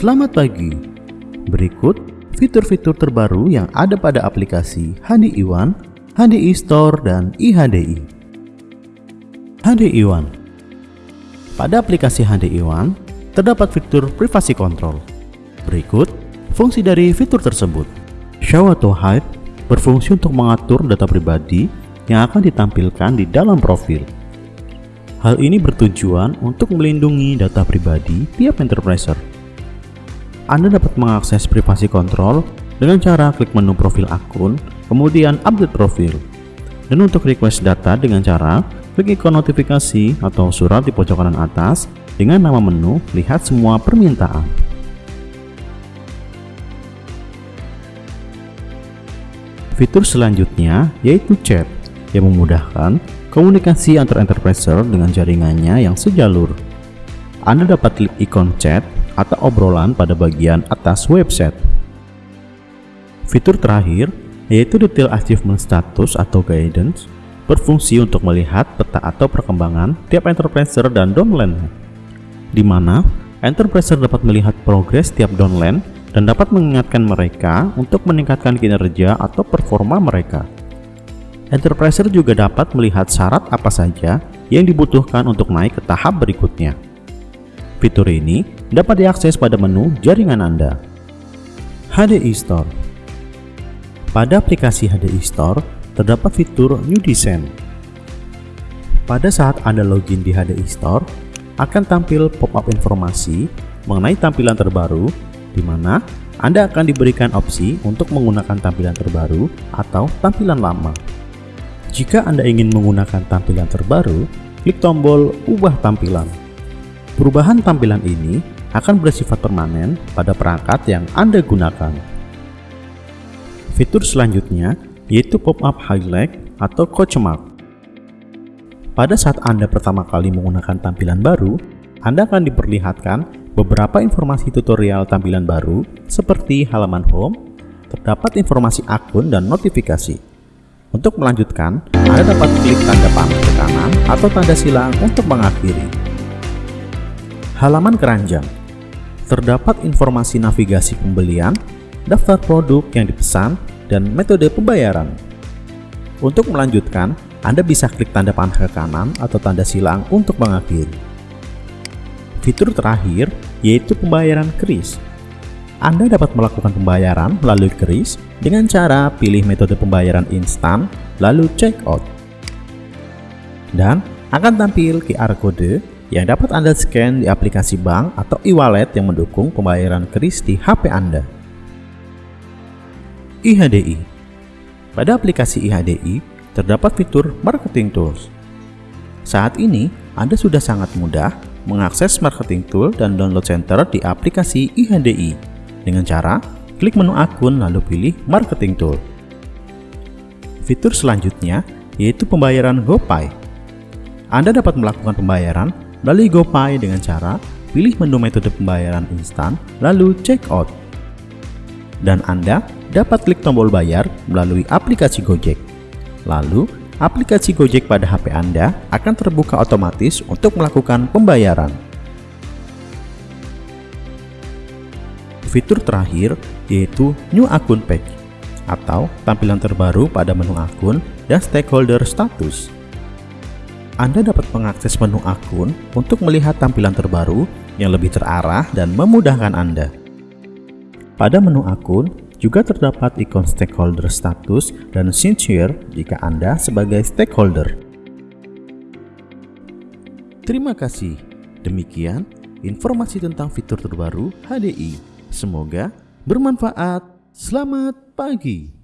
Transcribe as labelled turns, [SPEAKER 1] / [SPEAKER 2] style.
[SPEAKER 1] Selamat pagi. Berikut fitur-fitur terbaru yang ada pada aplikasi HDI One, HDI Store, dan IHDI. HDI One Pada aplikasi HDI One, terdapat fitur privasi control. Berikut fungsi dari fitur tersebut. Show atau Hide berfungsi untuk mengatur data pribadi yang akan ditampilkan di dalam profil. Hal ini bertujuan untuk melindungi data pribadi tiap enterpriser anda dapat mengakses privasi kontrol dengan cara klik menu profil akun, kemudian update profil. Dan untuk request data dengan cara klik ikon notifikasi atau surat di pojok kanan atas dengan nama menu lihat semua permintaan. Fitur selanjutnya yaitu chat yang memudahkan komunikasi antar enterpriser dengan jaringannya yang sejalur. Anda dapat klik ikon chat atau obrolan pada bagian atas website. Fitur terakhir, yaitu Detail Achievement Status atau Guidance, berfungsi untuk melihat peta atau perkembangan tiap enterpriser dan downline, di mana enterpriser dapat melihat progres tiap downline dan dapat mengingatkan mereka untuk meningkatkan kinerja atau performa mereka. Enterpriser juga dapat melihat syarat apa saja yang dibutuhkan untuk naik ke tahap berikutnya. Fitur ini dapat diakses pada menu jaringan Anda. HDI Store Pada aplikasi HDI Store, terdapat fitur New Design. Pada saat Anda login di HDI Store, akan tampil pop-up informasi mengenai tampilan terbaru, di mana Anda akan diberikan opsi untuk menggunakan tampilan terbaru atau tampilan lama. Jika Anda ingin menggunakan tampilan terbaru, klik tombol Ubah Tampilan. Perubahan tampilan ini akan bersifat permanen pada perangkat yang Anda gunakan. Fitur selanjutnya yaitu pop-up highlight atau coach. Pada saat Anda pertama kali menggunakan tampilan baru, Anda akan diperlihatkan beberapa informasi tutorial tampilan baru seperti halaman home, terdapat informasi akun dan notifikasi. Untuk melanjutkan, Anda dapat klik tanda panah ke kanan atau tanda silang untuk mengakhiri. Halaman keranjang Terdapat informasi navigasi pembelian, daftar produk yang dipesan, dan metode pembayaran. Untuk melanjutkan, Anda bisa klik tanda panah ke kanan atau tanda silang untuk mengakhiri. Fitur terakhir yaitu pembayaran kris. Anda dapat melakukan pembayaran melalui kris dengan cara pilih metode pembayaran instan lalu check out. Dan akan tampil QR code yang dapat Anda scan di aplikasi bank atau e-wallet yang mendukung pembayaran kris di HP Anda. IHDI Pada aplikasi IHDI, terdapat fitur Marketing Tools. Saat ini, Anda sudah sangat mudah mengakses Marketing Tool dan Download Center di aplikasi IHDI dengan cara klik menu akun lalu pilih Marketing Tool. Fitur selanjutnya yaitu pembayaran GoPay. Anda dapat melakukan pembayaran melalui GoPay dengan cara pilih menu metode pembayaran instan, lalu check out. Dan Anda dapat klik tombol bayar melalui aplikasi Gojek. Lalu, aplikasi Gojek pada HP Anda akan terbuka otomatis untuk melakukan pembayaran. Fitur terakhir yaitu New Account Page atau tampilan terbaru pada menu akun dan stakeholder status. Anda dapat mengakses menu akun untuk melihat tampilan terbaru yang lebih terarah dan memudahkan Anda. Pada menu akun, juga terdapat ikon stakeholder status dan signature jika Anda sebagai stakeholder. Terima kasih. Demikian informasi tentang fitur terbaru HDI. Semoga bermanfaat. Selamat pagi.